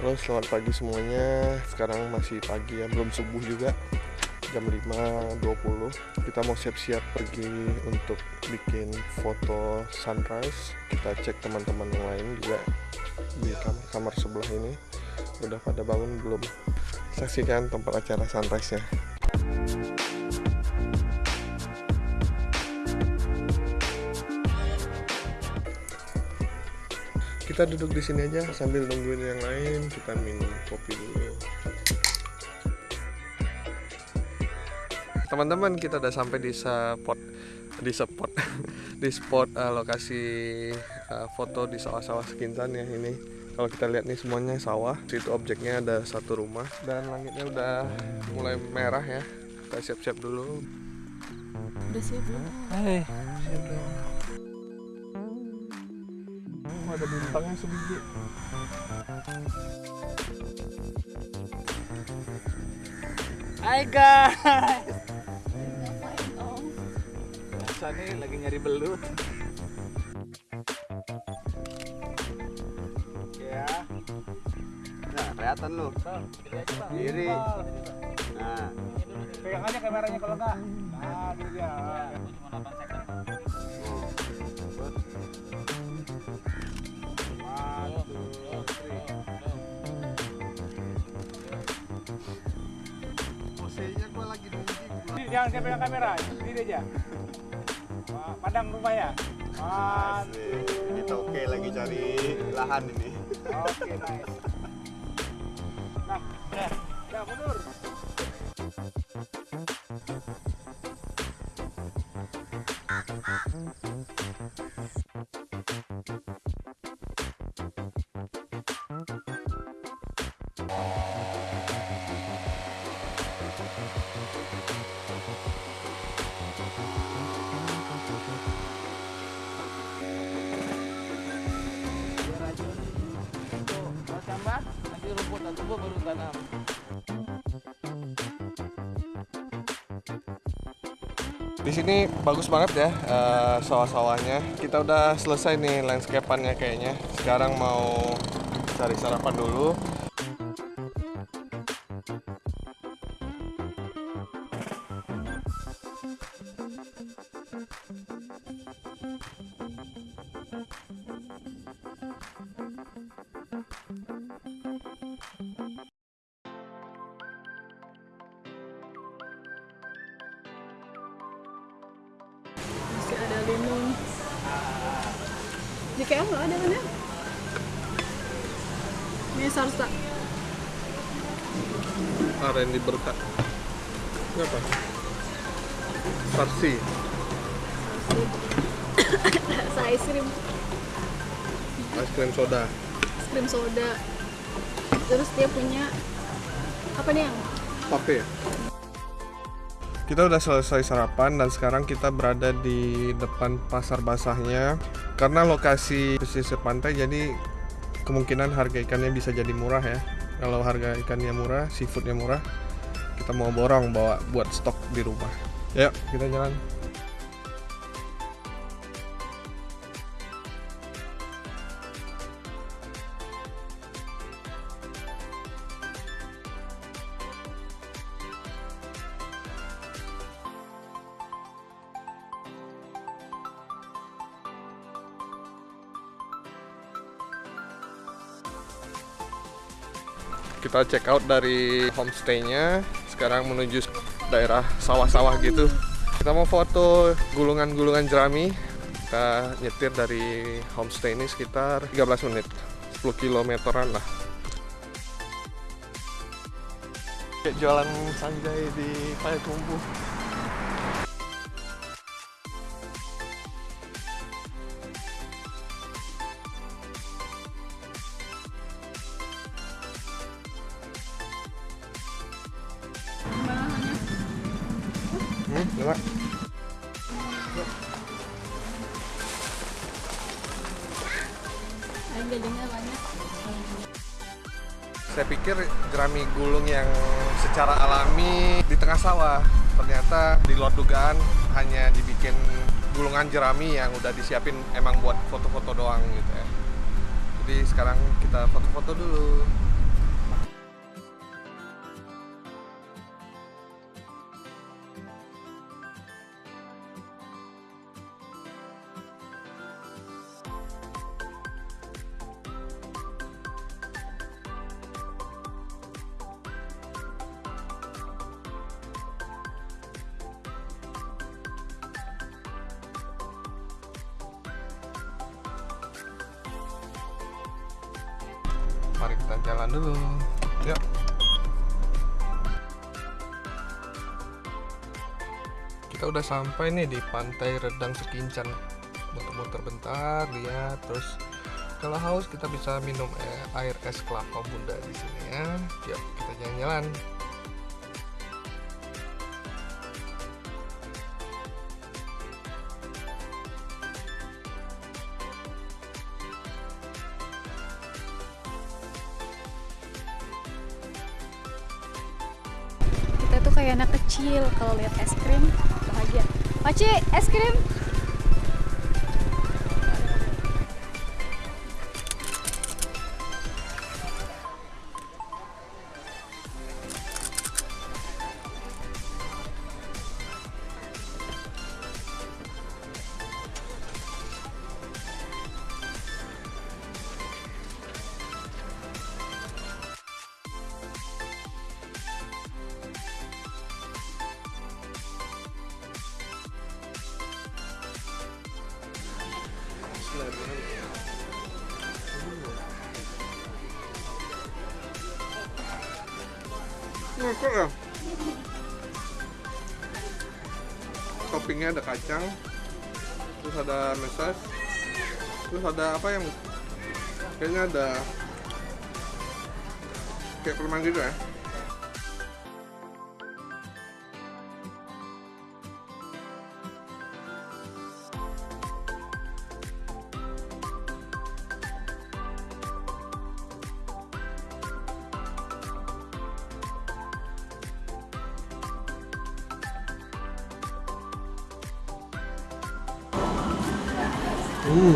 Halo selamat pagi semuanya. Sekarang masih pagi ya belum subuh juga. Jam 5.20 Kita mau siap-siap pergi untuk bikin foto sunrise. Kita cek teman-teman yang lain juga Di kamar-kamar sebelah ini. Udah pada bangun belum? Saksikan tempat acara sunrise kita duduk di sini aja sambil nungguin yang lain kita minum kopi dulu. Teman-teman kita udah sampai di spot di spot di spot uh, lokasi uh, foto di sawah-sawah sekintan ya ini. Kalau kita lihat nih semuanya sawah. Situ objeknya ada satu rumah dan langitnya udah mulai merah ya. Kita siap-siap dulu. Udah siap belum? Hai. Siap dong ada bintangnya sebiji Hai guys. Biasa nih lagi nyari belut. Ya. Nah, kelihatan lu. Kiri. Nah. Pegang aja kameranya kalau enggak. Nah, dia. Jangan saya pegang kamera, ini aja. Wah, Padang rumah ya. Asik. Ini toke lagi cari lahan ini. Oke, nice. Nah, udah. Ya, mundur. Kalau nanti rumput dan tumbuh baru tanam. Di sini bagus banget ya eh, sawah-sawahnya. Kita udah selesai nih landscape-annya kayaknya. Sekarang mau cari sarapan dulu. KL nggak ada kan ya? Ini sarsa. Aren di berkat. Ini apa? Sarsi. Rasa es krim, Es krim soda. es krim soda. Terus dia punya apa nih yang? Pape. Kita udah selesai sarapan dan sekarang kita berada di depan pasar basahnya. Karena lokasi pesisir pantai jadi kemungkinan harga ikannya bisa jadi murah ya. Kalau harga ikannya murah, seafoodnya murah, kita mau borong bawa buat stok di rumah. Yuk, kita jalan. Kita check out dari homestaynya sekarang menuju daerah sawah-sawah gitu. Kita mau foto gulungan-gulungan jerami. Kita nyetir dari homestay ini sekitar 13 menit 10 kilometeran lah. Jualan sanjay di Payakumbuh Saya pikir jerami gulung yang secara alami di tengah sawah ternyata di luar dugaan hanya dibikin gulungan jerami yang udah disiapin emang buat foto-foto doang gitu ya. Jadi sekarang kita foto-foto dulu. Kita jalan dulu. Yuk. Kita udah sampai nih di pantai Redang Sekincan muter-muter bentar lihat terus kalau haus kita bisa minum air es kelapa muda di sini ya. Yuk kita jalan-jalan kayak anak kecil kalau lihat es krim bahagia. Maci es krim Ngokok ya? Toppingnya ada kacang, terus ada mesas, terus ada apa yang kayaknya ada kayak permen gitu ya? Hmm.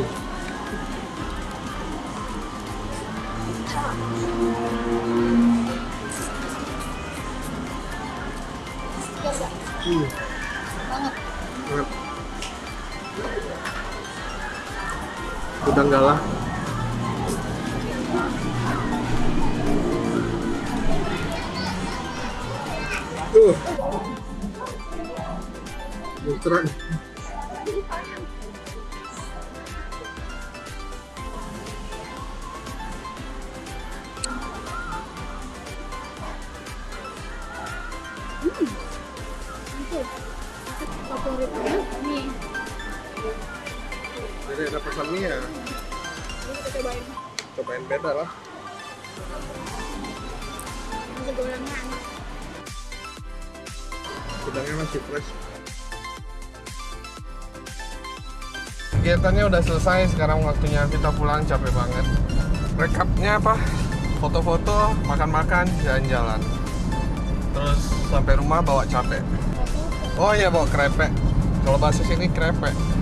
Hmm. Banget. Udang galah. Uh. Muteran. Jadi ada pesan mie ya. ini kita cobain Cobain beda lah. nasi gorengnya enak Udangnya masih fresh. Kegiatannya udah selesai, sekarang waktunya kita pulang capek banget. Rekapnya apa? Foto-foto, makan-makan, jalan-jalan. Terus sampai rumah bawa capek. Oh iya bawa krepek. Kalau bahasa sini krepek.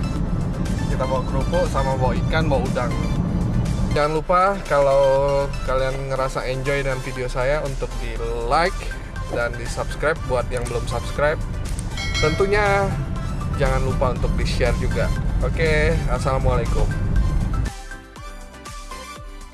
Kita bawa kerupuk sama bawa ikan, bawa udang. Jangan lupa kalau kalian ngerasa enjoy dengan video saya untuk di like dan di subscribe buat yang belum subscribe. Tentunya jangan lupa untuk di share juga. Oke, assalamualaikum.